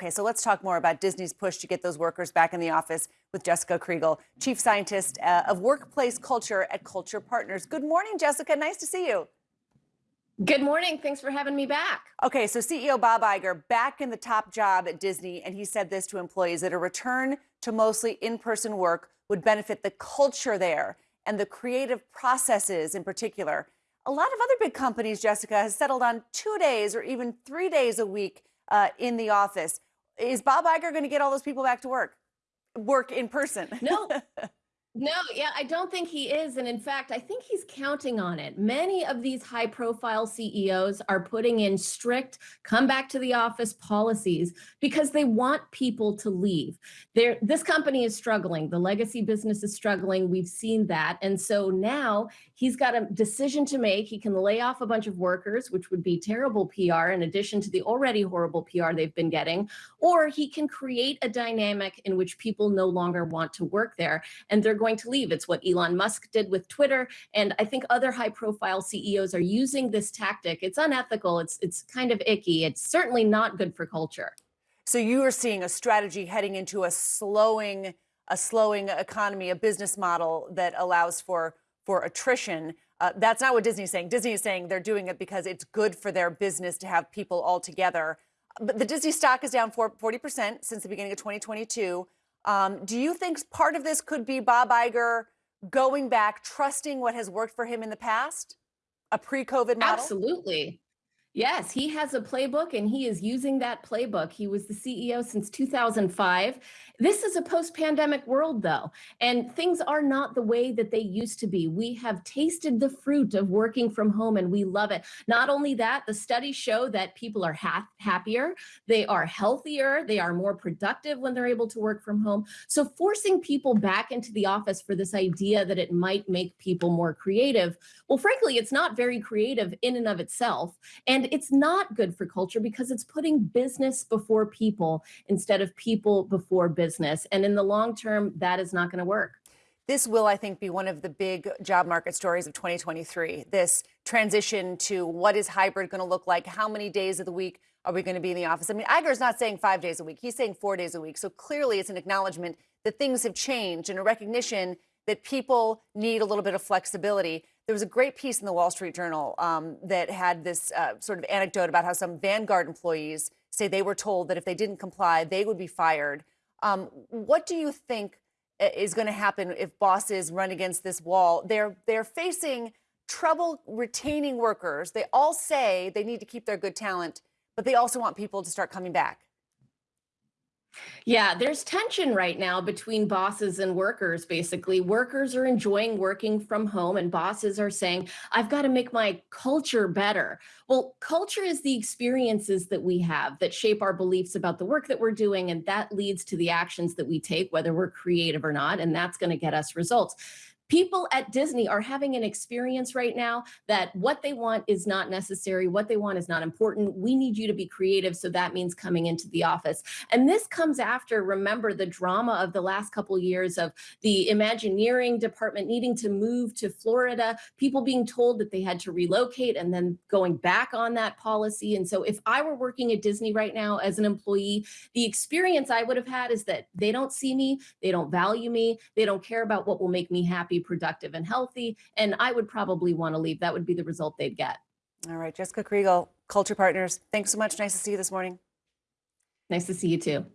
Okay, so let's talk more about Disney's push to get those workers back in the office with Jessica Kriegel, Chief Scientist uh, of Workplace Culture at Culture Partners. Good morning, Jessica. Nice to see you. Good morning. Thanks for having me back. Okay, so CEO Bob Iger back in the top job at Disney, and he said this to employees that a return to mostly in person work would benefit the culture there and the creative processes in particular. A lot of other big companies, Jessica, has settled on two days or even three days a week uh, in the office. Is Bob Iger going to get all those people back to work? Work in person? No. No, yeah, I don't think he is. And in fact, I think he's counting on it. Many of these high profile CEOs are putting in strict come back to the office policies because they want people to leave. There, this company is struggling. The legacy business is struggling. We've seen that. And so now he's got a decision to make. He can lay off a bunch of workers, which would be terrible PR in addition to the already horrible PR they've been getting, or he can create a dynamic in which people no longer want to work there. And they're going to leave. It's what Elon Musk did with Twitter. And I think other high profile CEOs are using this tactic. It's unethical. It's, it's kind of icky. It's certainly not good for culture. So you are seeing a strategy heading into a slowing, a slowing economy, a business model that allows for, for attrition. Uh, that's not what Disney's saying. Disney is saying they're doing it because it's good for their business to have people all together. But the Disney stock is down 40% since the beginning of 2022. Um, do you think part of this could be Bob Iger going back, trusting what has worked for him in the past? A pre COVID model? Absolutely. Yes, he has a playbook and he is using that playbook. He was the CEO since 2005. This is a post pandemic world, though, and things are not the way that they used to be. We have tasted the fruit of working from home and we love it. Not only that, the studies show that people are ha happier, they are healthier, they are more productive when they're able to work from home. So, forcing people back into the office for this idea that it might make people more creative, well, frankly, it's not very creative in and of itself. And and it's not good for culture because it's putting business before people instead of people before business. And in the long term, that is not going to work. This will, I think, be one of the big job market stories of 2023. This transition to what is hybrid going to look like? How many days of the week are we going to be in the office? I mean, Iger's not saying five days a week. He's saying four days a week. So clearly it's an acknowledgement that things have changed and a recognition that people need a little bit of flexibility. There was a great piece in the Wall Street Journal um, that had this uh, sort of anecdote about how some Vanguard employees say they were told that if they didn't comply, they would be fired. Um, what do you think uh, is going to happen if bosses run against this wall? They're they're facing trouble retaining workers. They all say they need to keep their good talent, but they also want people to start coming back. Yeah, there's tension right now between bosses and workers. Basically, workers are enjoying working from home, and bosses are saying, I've got to make my culture better. Well, culture is the experiences that we have that shape our beliefs about the work that we're doing, and that leads to the actions that we take, whether we're creative or not, and that's going to get us results people at Disney are having an experience right now that what they want is not necessary, what they want is not important. We need you to be creative. So that means coming into the office. And this comes after, remember, the drama of the last couple years of the Imagineering department needing to move to Florida, people being told that they had to relocate and then going back on that policy. And so if I were working at Disney right now as an employee, the experience I would have had is that they don't see me, they don't value me, they don't care about what will make me happy productive and healthy. And I would probably want to leave. That would be the result they'd get. All right, Jessica Kriegel, Culture Partners. Thanks so much. Nice to see you this morning. Nice to see you too.